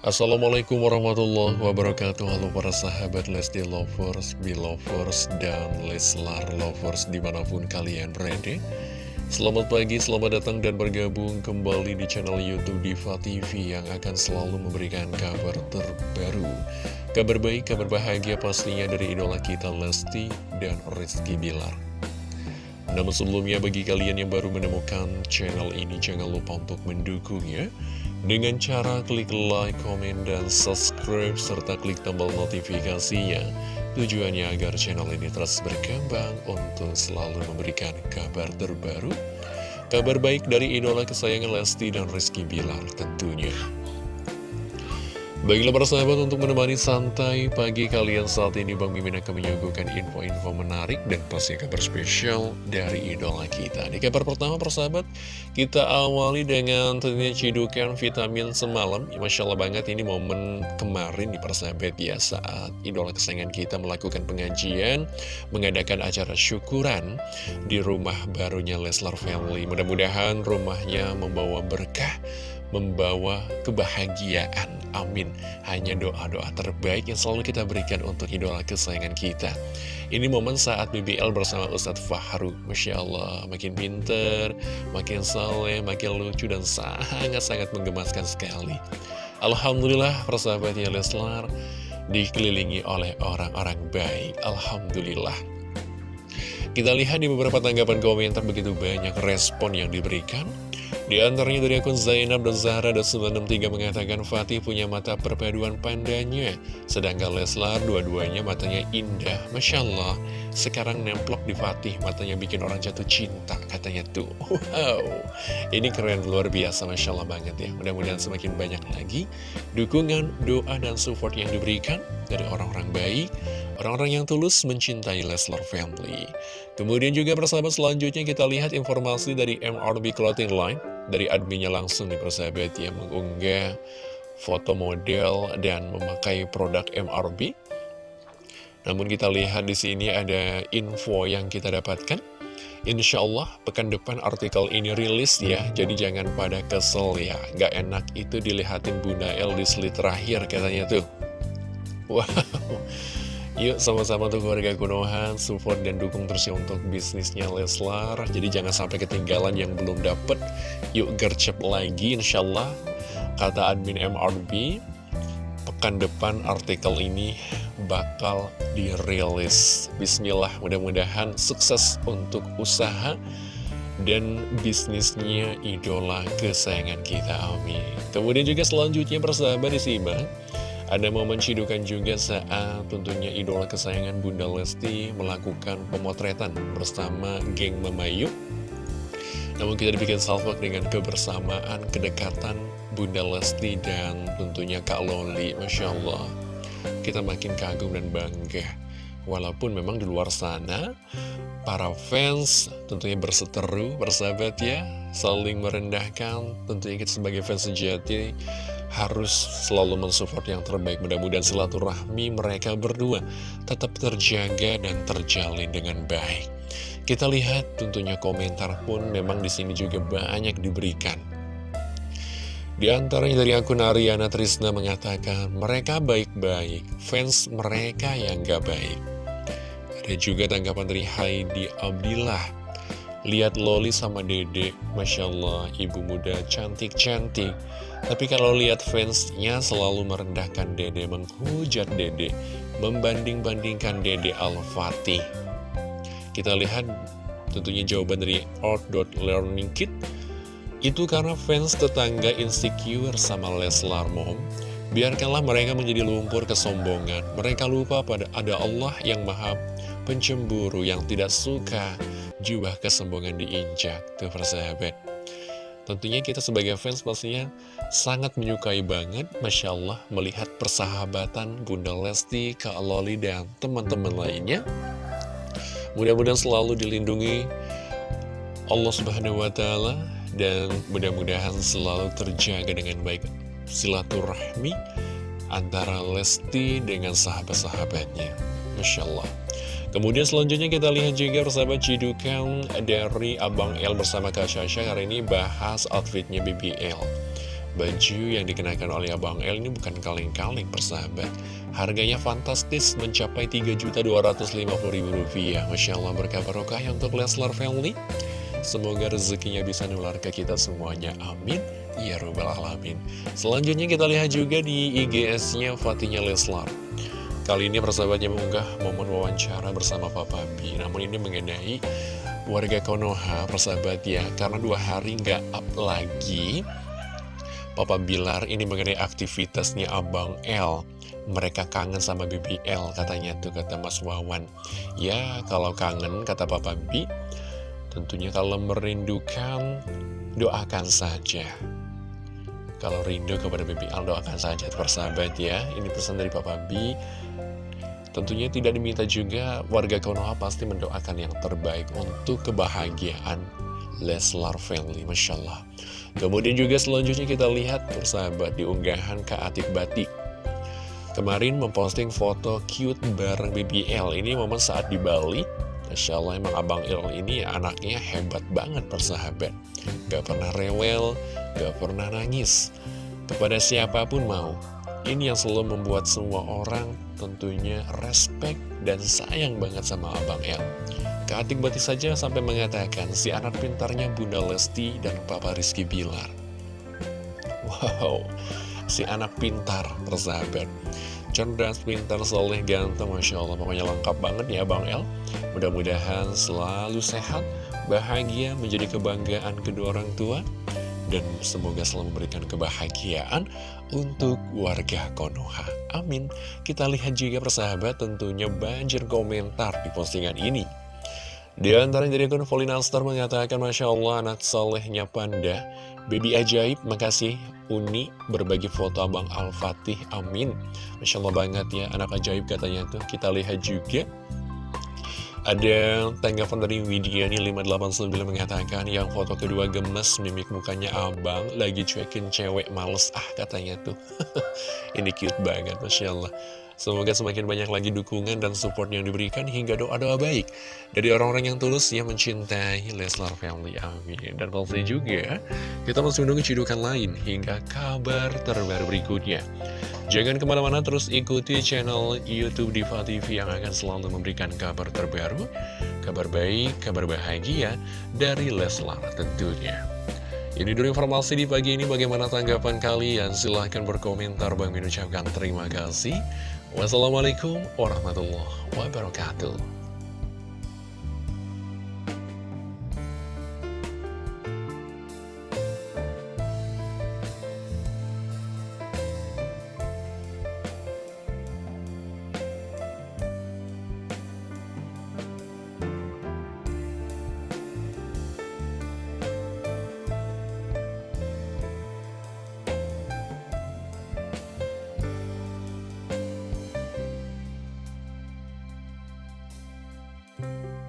Assalamualaikum warahmatullahi wabarakatuh. Halo para sahabat Lesti Lovers, Belovers, dan Leslar Lovers di mana pun kalian berada. Selamat pagi, selamat datang dan bergabung kembali di channel Youtube Diva TV Yang akan selalu memberikan kabar terbaru. Kabar baik, kabar bahagia pastinya dari idola kita Lesti dan Rizky Bilar. Namun sebelumnya bagi kalian yang baru menemukan channel ini jangan lupa untuk mendukungnya dengan cara klik like, komen, dan subscribe, serta klik tombol notifikasinya. Tujuannya agar channel ini terus berkembang untuk selalu memberikan kabar terbaru, kabar baik dari idola kesayangan Lesti dan Rizky Bilar tentunya. Baiklah para sahabat untuk menemani santai pagi kalian saat ini Bang Mimin akan menyuguhkan info-info menarik dan pasti kabar spesial dari idola kita. Di kabar pertama persahabat kita awali dengan tentunya cidukan vitamin semalam. Ya, Masya Allah banget ini momen kemarin di persahabat ya saat idola kesayangan kita melakukan pengajian Mengadakan acara syukuran di rumah barunya Leslar Family. Mudah-mudahan rumahnya membawa berkah membawa kebahagiaan. Amin. Hanya doa-doa terbaik yang selalu kita berikan untuk idola kesayangan kita. Ini momen saat BBL bersama Ustadz Fahru. Masya Allah, makin pinter, makin saleh, makin lucu, dan sangat-sangat menggemaskan sekali. Alhamdulillah, persahabatnya Leslar dikelilingi oleh orang-orang baik. Alhamdulillah. Kita lihat di beberapa tanggapan komentar begitu banyak respon yang diberikan. Di antaranya dari akun Zainab dan Zahra dan 963 mengatakan Fatih punya mata perpaduan pandanya Sedangkan Leslar dua-duanya matanya indah. Masya Allah Sekarang nemplok di Fatih matanya bikin orang jatuh cinta katanya tuh. Wow. Ini keren luar biasa Masya Allah banget ya. Mudah-mudahan semakin banyak lagi Dukungan, doa, dan support yang diberikan Dari orang-orang baik Orang-orang yang tulus mencintai Leslar Family. Kemudian juga persahabat selanjutnya kita lihat informasi dari MRB Clothing Line. Dari adminnya langsung nih persahabat yang mengunggah foto model dan memakai produk MRB Namun kita lihat di sini ada info yang kita dapatkan Insya Allah pekan depan artikel ini rilis ya Jadi jangan pada kesel ya Gak enak itu dilihatin Bunda El di slide terakhir katanya tuh Wow Yuk sama-sama untuk keluarga Konoha support dan dukung terus ya untuk bisnisnya Leslar. Jadi jangan sampai ketinggalan yang belum dapet. Yuk gercep lagi insya Allah. Kata admin MRB, pekan depan artikel ini bakal dirilis. Bismillah, mudah-mudahan sukses untuk usaha dan bisnisnya idola kesayangan kita, amin. Kemudian juga selanjutnya persahabat disimak ada momen cidukan juga saat tentunya idola kesayangan Bunda Lesti melakukan pemotretan bersama geng Memayu. Namun kita dibikin salvok dengan kebersamaan, kedekatan Bunda Lesti dan tentunya Kak Loli. Masya Allah, kita makin kagum dan bangga. Walaupun memang di luar sana, para fans tentunya berseteru, bersahabat ya, saling merendahkan, tentunya kita sebagai fans sejati harus selalu mensupport yang terbaik. Mudah-mudahan silaturahmi mereka berdua tetap terjaga dan terjalin dengan baik. Kita lihat tentunya komentar pun memang di sini juga banyak diberikan. Di antaranya dari akun Ariana Trisna mengatakan, mereka baik-baik, fans mereka yang gak baik. Ada juga tanggapan dari Heidi Abdillah, lihat Loli sama Dede, Masya Allah, ibu muda cantik-cantik. Tapi kalau lihat fansnya selalu merendahkan Dede, menghujat Dede, membanding-bandingkan Dede Al-Fatih. Kita lihat tentunya jawaban dari Art.Learning Itu karena fans tetangga insecure sama Leslar Mom. Biarkanlah mereka menjadi lumpur kesombongan. Mereka lupa pada ada Allah yang maha pencemburu, yang tidak suka jubah kesombongan diinjak. Tuh persahabat. Tentunya kita sebagai fans pastinya sangat menyukai banget, Masya Allah, melihat persahabatan Bunda Lesti, Kak Loli, dan teman-teman lainnya. Mudah-mudahan selalu dilindungi Allah Subhanahu wa Ta'ala, dan mudah-mudahan selalu terjaga dengan baik silaturahmi antara Lesti dengan sahabat-sahabatnya. Masya Allah. Kemudian selanjutnya kita lihat juga persahabat cidukan dari Abang L bersama Kak Syasha Hari ini bahas outfitnya BBL Baju yang dikenakan oleh Abang L ini bukan kaleng-kaleng persahabat Harganya fantastis mencapai Rp3.250.000 Masya Allah berkah barokah ya untuk Leslar Family Semoga rezekinya bisa nular ke kita semuanya. Amin. Ya Rabbal Alamin. Selanjutnya kita lihat juga di IGS-nya Fatinya Leslar. Kali ini persahabatnya mengunggah momen wawancara bersama Papa B Namun ini mengenai warga Konoha persahabat ya. Karena dua hari nggak up lagi Papa Bilar ini mengenai aktivitasnya Abang L. Mereka kangen sama BBL katanya tuh kata Mas Wawan. Ya kalau kangen kata Papa B tentunya kalau merindukan doakan saja. Kalau rindu kepada BBL doakan saja persahabat ya. Ini pesan dari Papa B tentunya tidak diminta juga warga Konoha pasti mendoakan yang terbaik untuk kebahagiaan Leslar Family Masya Allah. Kemudian juga selanjutnya kita lihat persahabat di unggahan Kak Atik Batik. Kemarin memposting foto cute bareng BBL Ini momen saat di Bali Masya Allah emang Abang Il ini anaknya hebat banget persahabat Gak pernah rewel, gak pernah nangis Kepada siapa pun mau Ini yang selalu membuat semua orang tentunya respect dan sayang banget sama Abang El Keatik Bati saja sampai mengatakan si anak pintarnya Bunda Lesti dan Papa Rizky Bilar. Wow, si anak pintar, persahabat. Cerdas, pintar, soleh, ganteng, Masya Allah. Pokoknya lengkap banget ya Bang El. Mudah-mudahan selalu sehat, bahagia, menjadi kebanggaan kedua orang tua. Dan semoga selalu memberikan kebahagiaan untuk warga Konoha. Amin. Kita lihat juga persahabat tentunya banjir komentar di postingan ini. Di antara dari akun Volinalstar mengatakan Masya Allah anak solehnya Panda Baby ajaib, makasih. Uni berbagi foto Abang Al-Fatih, amin. Masya Allah banget ya, anak ajaib katanya tuh. Kita lihat juga. Ada tanggapan dari Widya nih 589 mengatakan yang foto kedua gemes mimik mukanya abang lagi cuekin cewek males ah katanya tuh. Ini cute banget Masya Allah Semoga semakin banyak lagi dukungan dan support yang diberikan hingga doa-doa baik dari orang-orang yang tulus yang mencintai Leslar Family. Amin. Dan pasti juga kita masih menunggu cidukan lain hingga kabar terbaru berikutnya. Jangan ke mana-mana terus ikuti channel Youtube Diva TV yang akan selalu memberikan kabar terbaru, kabar baik, kabar bahagia dari Leslar tentunya. Ini dulu informasi di pagi ini, bagaimana tanggapan kalian? Silahkan berkomentar, Bang Min ucapkan terima kasih. Wassalamualaikum warahmatullahi wabarakatuh. Bye.